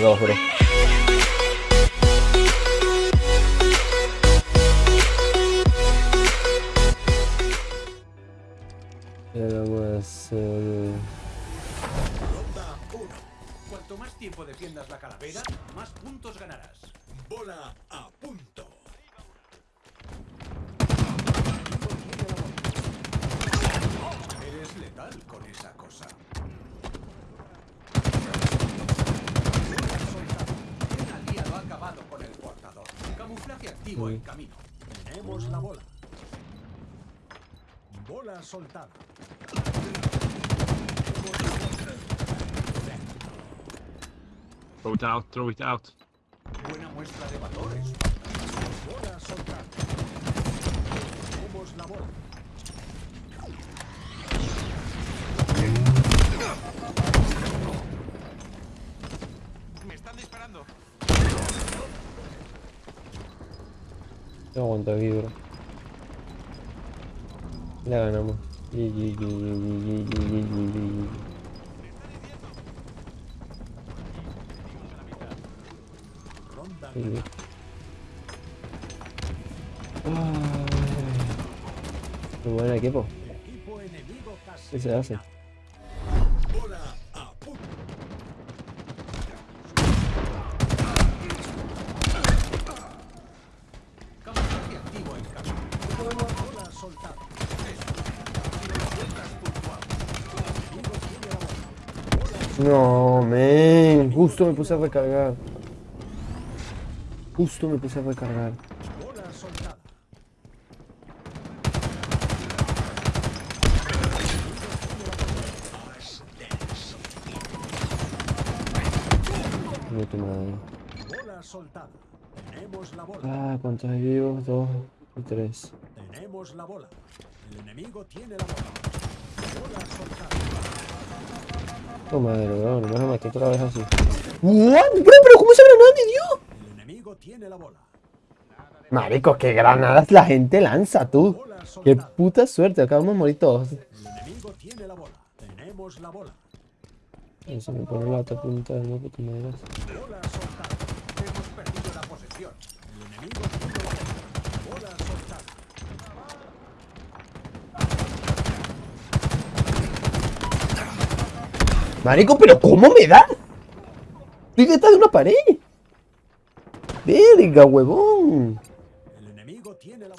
Dos, bro. Ronda 1. Cuanto más tiempo defiendas la calavera, más puntos ganarás. Bola a En camino. Tenemos la bola. Bola soltada. Throw it out, throw it out. Buena muestra de valores. Bola soltada. Tenemos la bola. No aguanta vidrio. La ganamos. Sí. Muy buen equipo. ¿Qué se hace? No, men. Justo me puse a recargar. Justo me puse a recargar. Ah, ¿cuántos hay vivos? Dos y tres. Tenemos la bola. El enemigo tiene la bola. Soltada. Oh madre, bro, no me otra vez así. ¿What? Bro, pero ¿cómo esa granada me dio? El enemigo tiene la bola. Marico, qué granadas la gente lanza, tú. Qué puta suerte, acabamos de morir todos. El enemigo tiene la bola. Tenemos la bola. Se me pone la otra punta de nuevo, tú me dirás. Bola soltada. Hemos perdido la posesión. El enemigo tiene la bola. Bola soltada. Marico, pero ¿cómo me da? Estoy detrás de una pared. Verga, huevón. El enemigo tiene la.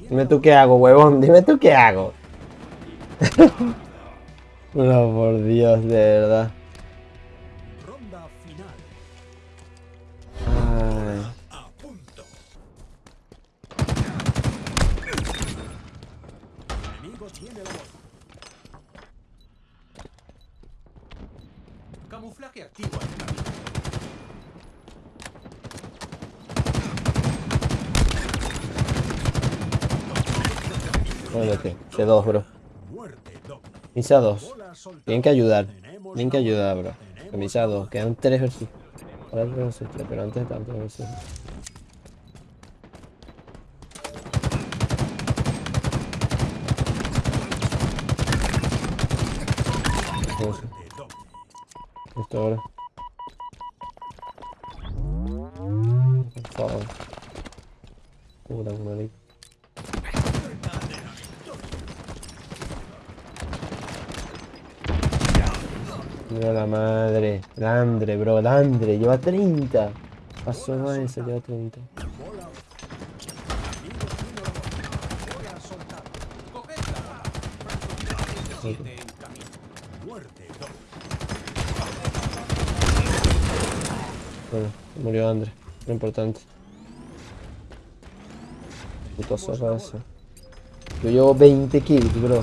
Dime tú qué hago, huevón. Dime tú qué hago. no, por Dios, de verdad. ronda final. Ay. A punto. El enemigo tiene la bola. Camuflaje activo en camino. Muévete. C2, bro. Misa 2. Bola soltada. Tienen que ayudar. Tienen que ayudar, bro. Misa la 2. bola. Quedan 3 versus. Ahora 3 versus 3, pero antes de tanto versus. Esto ahora. Por favor. Puta madre. Mira la madre. Landre, bro, Landre. Lleva 30. Pasó no lleva 30. Bueno, murió Andre, lo importante. Puto zorra. Yo llevo 20 kills, bro.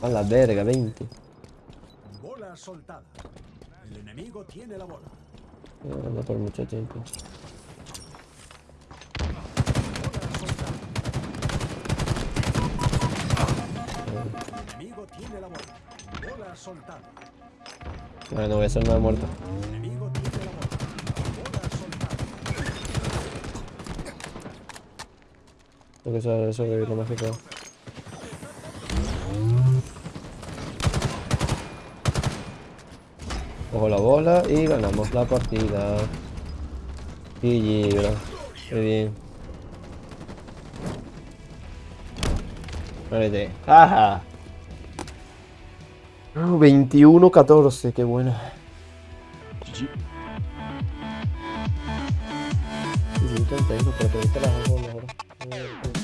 A la verga, 20. Bola soltada. El enemigo tiene la bola. No, no por mucho tiempo. El enemigo tiene la bola. Bola soltada. Vale, no voy a hacer nada muerto. El enemigo tiene la bola. Bola soltada. Tengo que que lo más que puedo. Cojo la bola y ganamos la partida. GG, bro. Qué bien. Muérete. ¡Ajá! 21-14, qué buena. GG. Sí, sí, 31, pero te viste las dos bolas, bro.